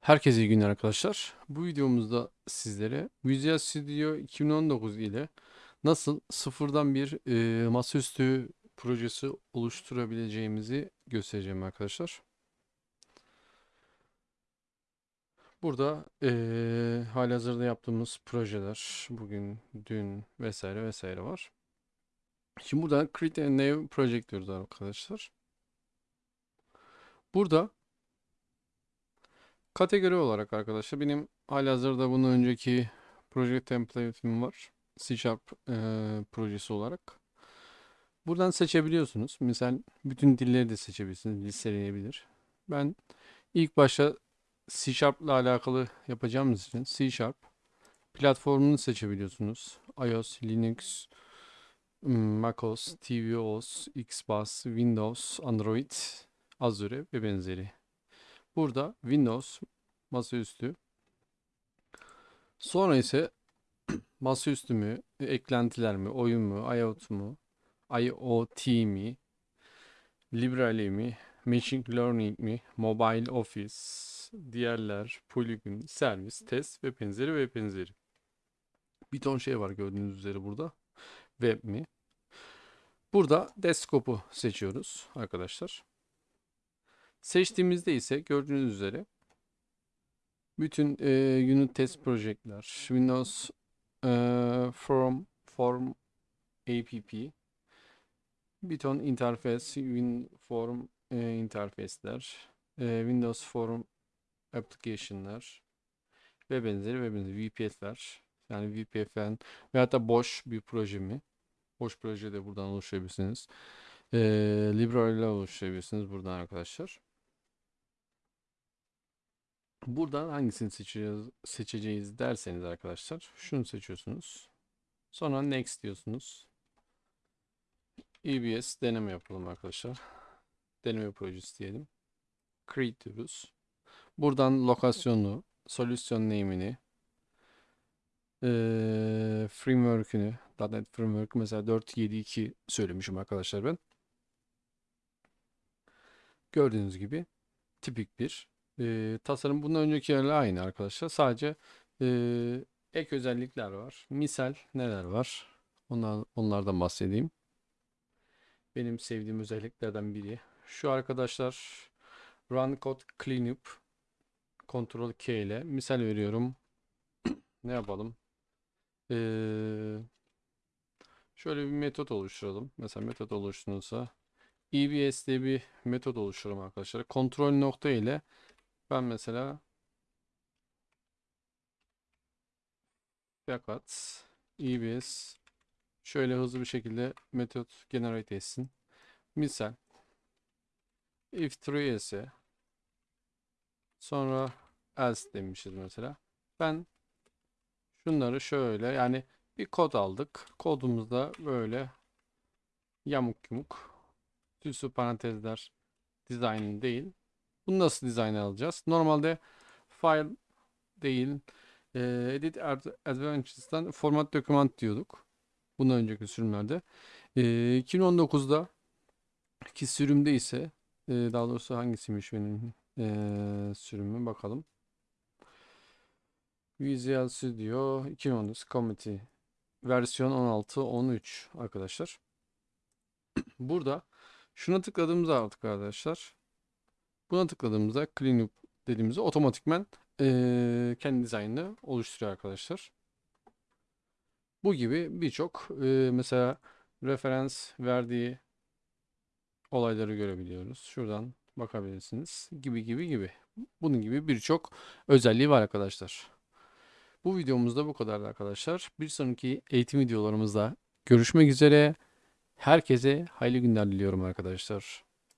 Herkese iyi günler arkadaşlar. Bu videomuzda sizlere Visual Studio 2019 ile nasıl sıfırdan bir e, masaüstü projesi oluşturabileceğimizi göstereceğim arkadaşlar. Burada e, halihazırda yaptığımız projeler bugün, dün vesaire vesaire var. Şimdi burada Create a New Project diyoruz arkadaşlar. Burada Kategori olarak arkadaşlar benim halihazırda bunun önceki proje template'im var. C Sharp e, projesi olarak. Buradan seçebiliyorsunuz. Misal bütün dilleri de seçebilirsiniz. Listeleyebilir. Ben ilk başta C Sharp ile alakalı yapacağımız için C Sharp platformunu seçebiliyorsunuz. iOS, Linux, macOS, tvOS, Xbus, Windows, Android, Azure ve benzeri. Burada Windows masaüstü. Sonra ise masaüstü mü, eklentiler mi, oyun mu, IoT mu, IoT mi, Library mi, Machine Learning mi, Mobile Office, diğerler, Polygon, servis, test ve benzeri ve benzeri. Bir ton şey var gördüğünüz üzere burada. Web mi? Burada desktop'u seçiyoruz arkadaşlar. Seçtiğimizde ise gördüğünüz üzere bütün e, unit test projectler, Windows e, Form, Form App, bir ton interface, WinForm e, interface'ler, e, Windows Form application'lar ve benzeri ve benzeri VPF'ler. Yani VPF'den veya da boş bir proje mi? Boş proje de buradan oluşturabilirsiniz. E, Library ile oluşturabilirsiniz buradan arkadaşlar. Buradan hangisini seçeceğiz, seçeceğiz derseniz arkadaşlar şunu seçiyorsunuz. Sonra next diyorsunuz. EBS deneme yapalım arkadaşlar. Deneme projesi diyelim. Create diyoruz. Buradan lokasyonu, solüsyon name'ini, ee, framework'ünü, .NET Framework mesela 4.7.2 söylemişim arkadaşlar ben. Gördüğünüz gibi tipik bir e, tasarım bundan öncekilerle aynı arkadaşlar. Sadece e, ek özellikler var. Misal neler var? Onlar, onlardan bahsedeyim. Benim sevdiğim özelliklerden biri. Şu arkadaşlar Run Code Cleanup Ctrl K ile misal veriyorum. ne yapalım? Ee, şöyle bir metot oluşturalım. Mesela metot oluşturulsa EBS diye bir metot oluşturalım arkadaşlar. Kontrol nokta ile ben mesela fakat EBS şöyle hızlı bir şekilde metot generate etsin. Misal if true ise sonra else demişiz mesela. Ben şunları şöyle yani bir kod aldık. Kodumuzda böyle yamuk yumuk süslü parantezler dizayn değil. Bunu nasıl dizayn alacağız? Normalde file değil e, edit advantages'tan format document diyorduk. Bundan önceki sürümlerde. E, 2019'da ki sürümde ise e, daha doğrusu hangisiymiş benim e, sürümü bakalım. Visual Studio 2019 Committee versiyon 16.13 arkadaşlar. Burada şuna tıkladığımızda artık arkadaşlar Buna tıkladığımızda Clean Up dediğimizde otomatikmen e, kendi dizaynını oluşturuyor arkadaşlar. Bu gibi birçok e, mesela referans verdiği olayları görebiliyoruz. Şuradan bakabilirsiniz. Gibi gibi gibi. Bunun gibi birçok özelliği var arkadaşlar. Bu videomuzda bu kadar arkadaşlar. Bir sonraki eğitim videolarımızda görüşmek üzere. Herkese hayırlı günler diliyorum arkadaşlar.